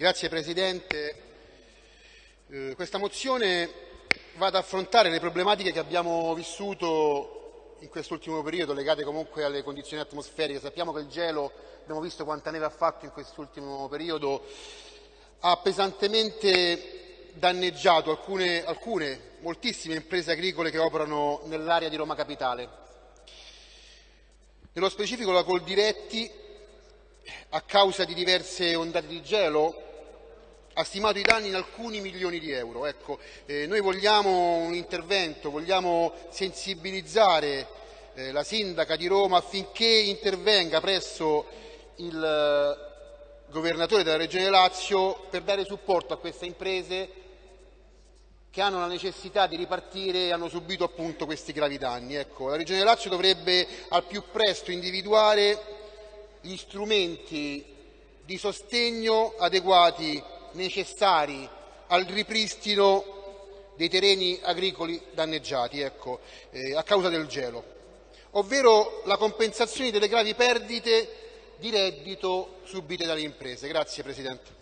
Grazie Presidente. Eh, questa mozione va ad affrontare le problematiche che abbiamo vissuto in quest'ultimo periodo, legate comunque alle condizioni atmosferiche. Sappiamo che il gelo, abbiamo visto quanta neve ha fatto in quest'ultimo periodo, ha pesantemente danneggiato alcune, alcune, moltissime imprese agricole che operano nell'area di Roma Capitale. Nello specifico la Coldiretti, a causa di diverse ondate di gelo, ha stimato i danni in alcuni milioni di euro. Ecco, eh, noi vogliamo un intervento, vogliamo sensibilizzare eh, la sindaca di Roma affinché intervenga presso il eh, governatore della Regione Lazio per dare supporto a queste imprese che hanno la necessità di ripartire e hanno subito appunto questi gravi danni. Ecco, la Regione Lazio dovrebbe al più presto individuare gli strumenti di sostegno adeguati necessari al ripristino dei terreni agricoli danneggiati ecco, eh, a causa del gelo, ovvero la compensazione delle gravi perdite di reddito subite dalle imprese. Grazie Presidente.